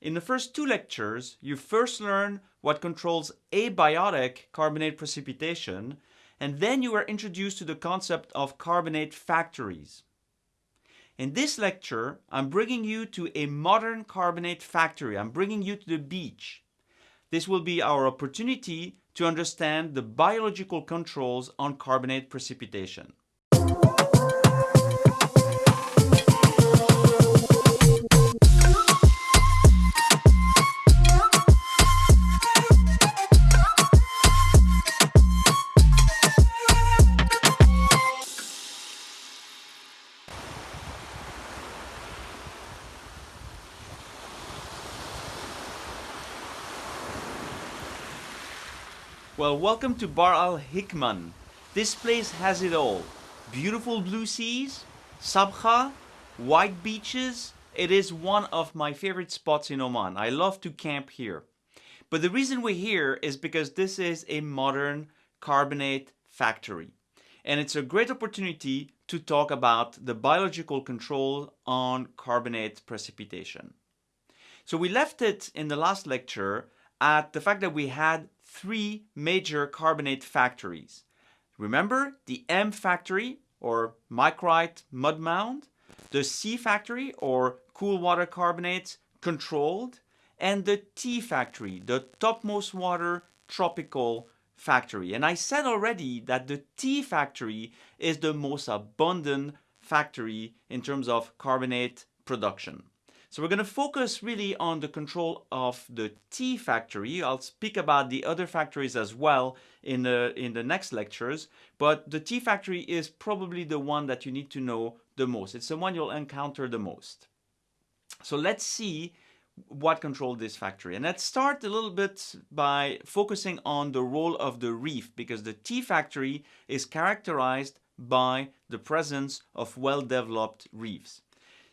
in the first two lectures, you first learn what controls abiotic carbonate precipitation, and then you are introduced to the concept of carbonate factories. In this lecture, I'm bringing you to a modern carbonate factory. I'm bringing you to the beach. This will be our opportunity to understand the biological controls on carbonate precipitation. Well, welcome to Bar Al Hikman. This place has it all. Beautiful blue seas, Sabkha, white beaches. It is one of my favorite spots in Oman. I love to camp here. But the reason we're here is because this is a modern carbonate factory. And it's a great opportunity to talk about the biological control on carbonate precipitation. So we left it in the last lecture at the fact that we had three major carbonate factories. Remember the M factory or micrite mud mound, the C factory or cool water carbonates controlled, and the T factory, the topmost water tropical factory. And I said already that the T factory is the most abundant factory in terms of carbonate production. So we're going to focus really on the control of the T factory. I'll speak about the other factories as well in the, in the next lectures, but the T factory is probably the one that you need to know the most. It's the one you'll encounter the most. So let's see what controlled this factory. And let's start a little bit by focusing on the role of the reef because the T factory is characterized by the presence of well-developed reefs.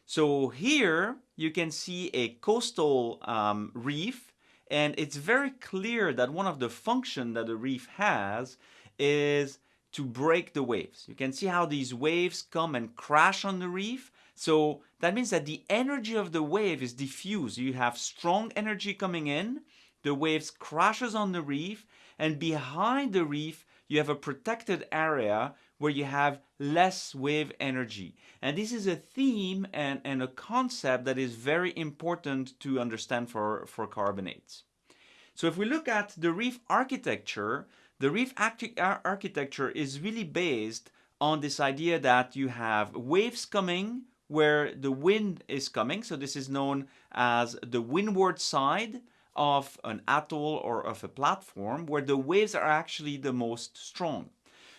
So here you can see a coastal um, reef and it's very clear that one of the function that the reef has is to break the waves. You can see how these waves come and crash on the reef. So that means that the energy of the wave is diffused. You have strong energy coming in, the waves crashes on the reef, and behind the reef you have a protected area where you have less wave energy. And this is a theme and, and a concept that is very important to understand for, for carbonates. So if we look at the reef architecture, the reef architecture is really based on this idea that you have waves coming where the wind is coming. So this is known as the windward side of an atoll or of a platform where the waves are actually the most strong.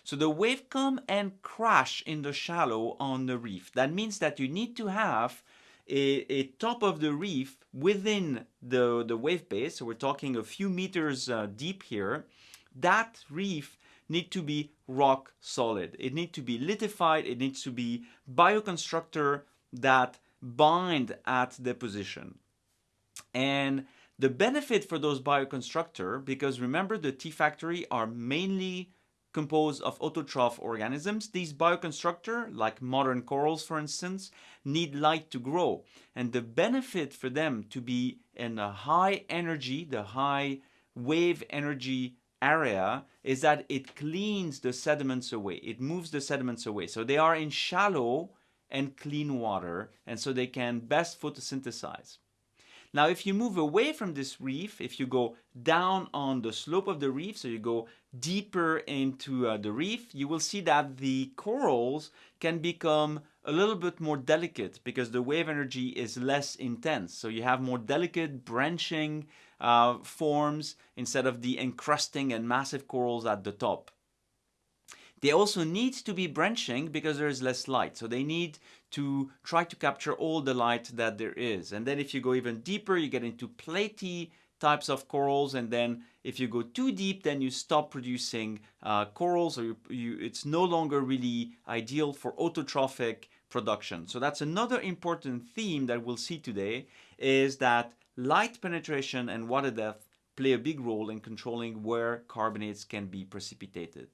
So the wave come and crash in the shallow on the reef. That means that you need to have a, a top of the reef within the, the wave base. So we're talking a few meters uh, deep here. That reef need to be rock solid. It needs to be lithified. It needs to be bioconstructor that bind at deposition. And the benefit for those bioconstructor, because remember the T factory are mainly composed of autotroph organisms. These bioconstructors, like modern corals for instance, need light to grow. And the benefit for them to be in a high energy, the high wave energy area is that it cleans the sediments away. It moves the sediments away. So they are in shallow and clean water and so they can best photosynthesize. Now, if you move away from this reef, if you go down on the slope of the reef, so you go deeper into uh, the reef, you will see that the corals can become a little bit more delicate because the wave energy is less intense. So you have more delicate branching uh, forms instead of the encrusting and massive corals at the top. They also need to be branching because there is less light. So they need to try to capture all the light that there is. And then if you go even deeper, you get into platy types of corals. And then if you go too deep, then you stop producing uh, corals or you, you, it's no longer really ideal for autotrophic production. So that's another important theme that we'll see today is that light penetration and water depth play a big role in controlling where carbonates can be precipitated.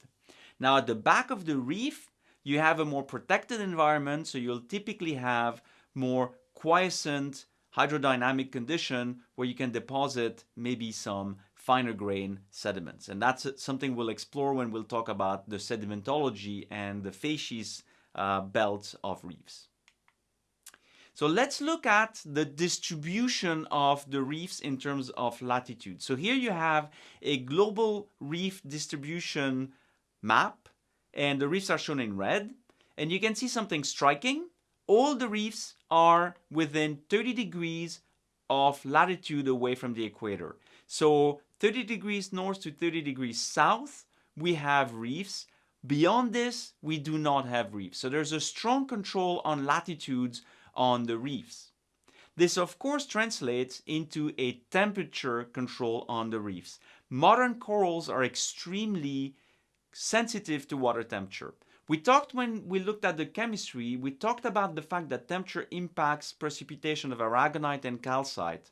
Now at the back of the reef, you have a more protected environment, so you'll typically have more quiescent, hydrodynamic condition where you can deposit maybe some finer grain sediments. And that's something we'll explore when we'll talk about the sedimentology and the facies uh, belts of reefs. So let's look at the distribution of the reefs in terms of latitude. So here you have a global reef distribution map and the reefs are shown in red. And you can see something striking. All the reefs are within 30 degrees of latitude away from the equator. So 30 degrees north to 30 degrees south, we have reefs. Beyond this, we do not have reefs. So there's a strong control on latitudes on the reefs. This of course translates into a temperature control on the reefs. Modern corals are extremely sensitive to water temperature. We talked when we looked at the chemistry, we talked about the fact that temperature impacts precipitation of aragonite and calcite.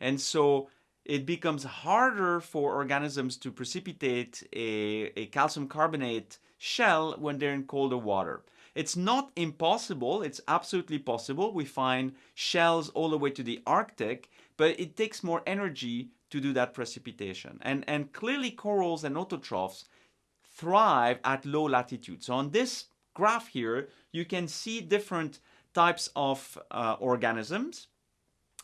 And so it becomes harder for organisms to precipitate a, a calcium carbonate shell when they're in colder water. It's not impossible, it's absolutely possible. We find shells all the way to the Arctic, but it takes more energy to do that precipitation. And, and clearly corals and autotrophs thrive at low latitude. So on this graph here, you can see different types of uh, organisms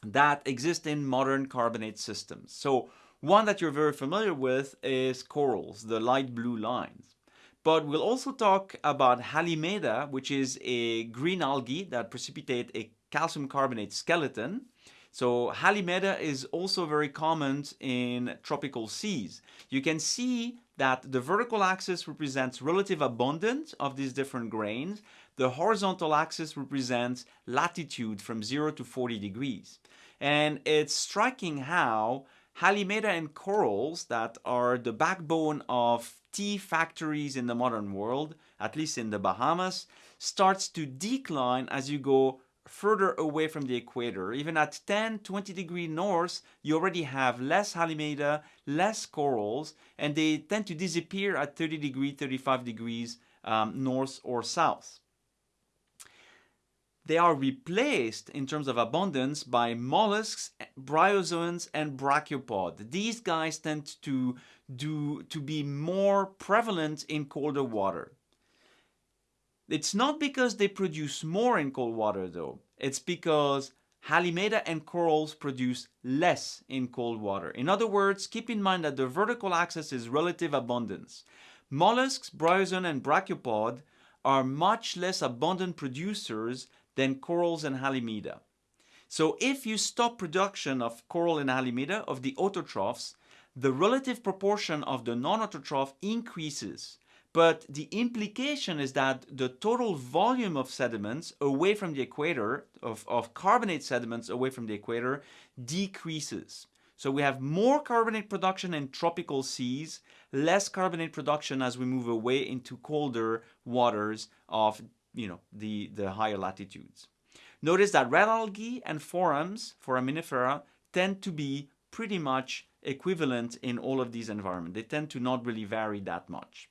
that exist in modern carbonate systems. So one that you're very familiar with is corals, the light blue lines. But we'll also talk about Halimeda, which is a green algae that precipitate a calcium carbonate skeleton. So Halimeda is also very common in tropical seas. You can see that the vertical axis represents relative abundance of these different grains. The horizontal axis represents latitude from 0 to 40 degrees. And it's striking how Halimeda and corals that are the backbone of T factories in the modern world, at least in the Bahamas, starts to decline as you go further away from the equator. Even at 10, 20 degree north, you already have less Halimeda, less corals, and they tend to disappear at 30 degree, 35 degrees um, north or south they are replaced in terms of abundance by mollusks, bryozoans, and brachiopod. These guys tend to, do, to be more prevalent in colder water. It's not because they produce more in cold water though. It's because Halimeda and corals produce less in cold water. In other words, keep in mind that the vertical axis is relative abundance. Mollusks, bryozoan, and brachiopod are much less abundant producers than corals and halimeda. So if you stop production of coral and halimeda, of the autotrophs, the relative proportion of the non-autotroph increases. But the implication is that the total volume of sediments away from the equator, of, of carbonate sediments away from the equator, decreases. So we have more carbonate production in tropical seas, less carbonate production as we move away into colder waters of you know, the, the higher latitudes. Notice that red algae and forams, foraminifera, tend to be pretty much equivalent in all of these environments. They tend to not really vary that much.